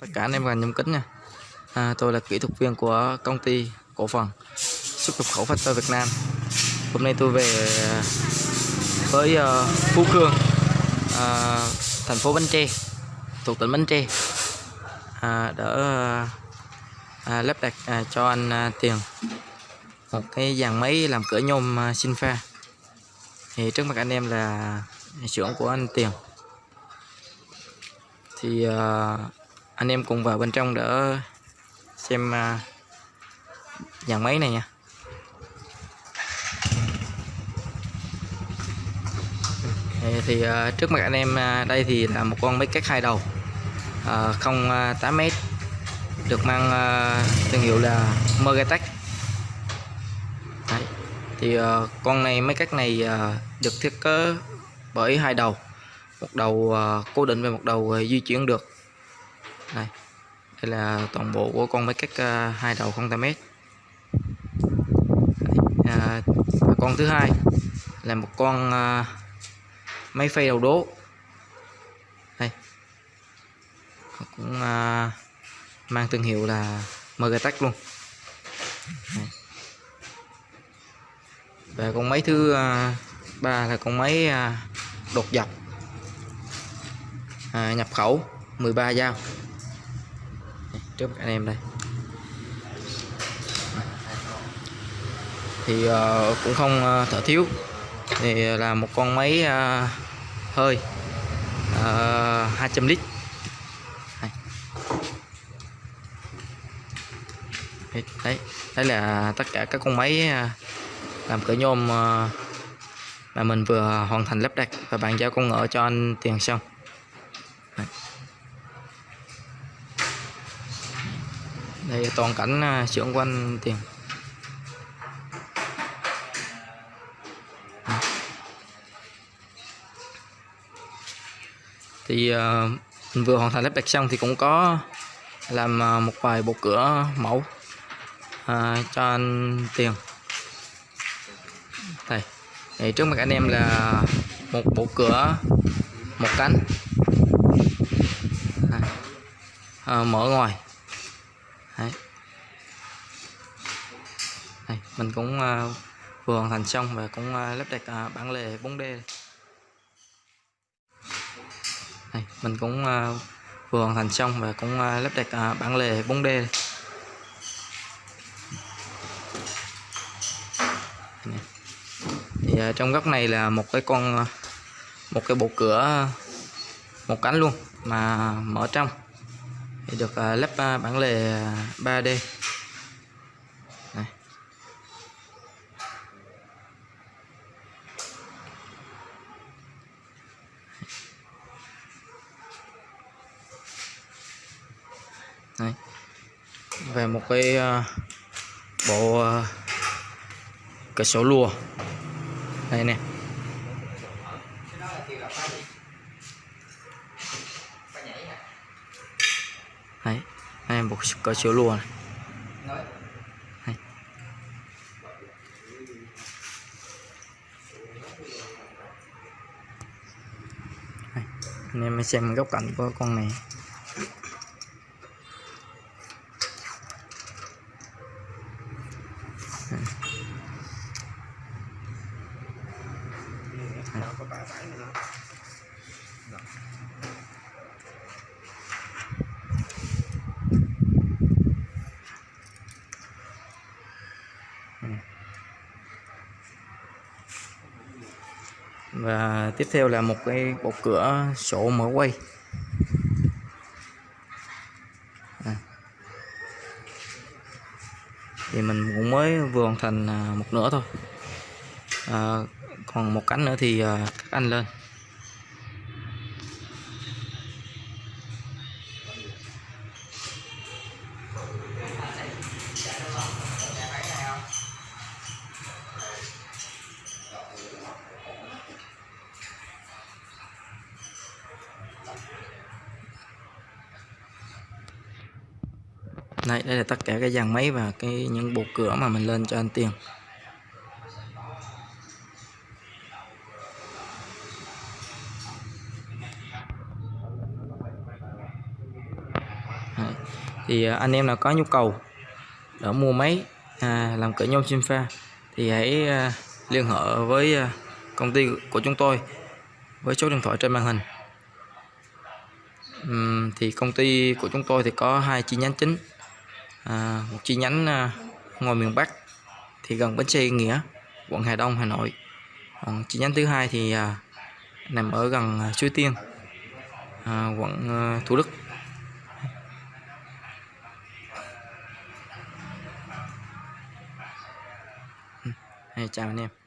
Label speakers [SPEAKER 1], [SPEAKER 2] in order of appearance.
[SPEAKER 1] tất cả anh em và nhâm kính nha. À, tôi là kỹ thuật viên của công ty cổ phần xuất nhập khẩu Factor Việt Nam. Hôm nay tôi về à, với uh, Phú Khương uh, à, thành phố Bến Tre thuộc tỉnh Bến Tre. À, đỡ à, lắp đặt à, cho anh à, Tiền. Một cái dàn máy làm cửa nhôm à, sinh pha thì trước mặt anh em là xưởng của anh Tiền. Thì à, anh em cùng vào bên trong để xem à, nhà dàn máy này nha. Thì, à, trước mặt anh em à, đây thì là một con máy cắt hai đầu không 8 mét được mang thương hiệu là Mergatech thì con này máy cắt này được thiết kế bởi hai đầu một đầu cố định và một đầu di chuyển được đây. Đây là toàn bộ của con máy cắt uh, hai đầu không m à, con thứ hai là một con uh, máy phay đầu đố. Đây. Cũng uh, mang thương hiệu là Megatech luôn. Đây. và con máy thứ uh, ba là con máy uh, đột dọc à, nhập khẩu 13 dao trước anh em đây. Thì uh, cũng không uh, thở thiếu. Thì là một con máy uh, hơi uh, 200 lít. Đây. đấy đấy là tất cả các con máy uh, làm cửa nhôm uh, mà mình vừa hoàn thành lắp đặt và bàn giao công ngựa cho anh tiền xong. Đây toàn cảnh à, xưởng của anh tiền. Thì à, mình vừa hoàn thành lắp đặt xong thì cũng có làm à, một vài bộ cửa mẫu à, cho anh tiền. Đây. Thì trước mặt anh em là một bộ cửa một cánh. À, mở ngoài. Đấy. Đây, mình cũng uh, vừa hoàn thành xong và cũng uh, lắp đặt uh, bản lề 4D Đây, mình cũng uh, vừa hoàn thành xong và cũng uh, lắp đặt uh, bản lề 4D Đây. thì uh, trong góc này là một cái con uh, một cái bộ cửa một cánh luôn mà mở trong thì được à, lắp bản lề à, 3D này. Về một cái uh, bộ uh, cửa sổ lùa. Đây nè đấy có chiếu lùa này này Đây. anh em xem góc cạnh của con này đây. Và tiếp theo là một cái bộ cửa sổ mở quay. À. thì mình cũng mới vừa hoàn thành à, một nửa thôi. À, còn một cánh nữa thì à, cắt anh lên. Đây đây là tất cả cái dàn máy và cái những bộ cửa mà mình lên cho anh tiền Đấy. thì à, anh em nào có nhu cầu để mua máy à, làm cửa nhôm sinh pha thì hãy à, liên hệ với à, công ty của chúng tôi với số điện thoại trên màn hình uhm, thì công ty của chúng tôi thì có hai chi nhánh chính à, một chi nhánh à, ngoài miền Bắc thì gần bến xe Nghĩa quận Hà Đông Hà Nội. Còn chi nhánh thứ hai thì à, nằm ở gần à, Suối Tiên à, quận à, Thủ Đức. Ừ, hay chào anh em.